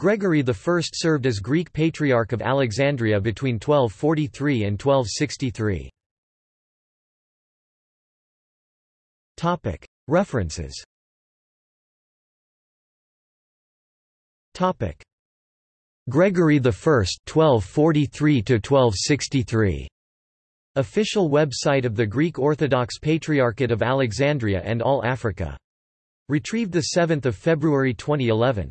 Gregory I served as Greek Patriarch of Alexandria between 1243 and 1263. References Gregory I 1243 1263 Official website of the Greek Orthodox Patriarchate of Alexandria and All Africa. Retrieved 7 February 2011.